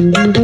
Hello.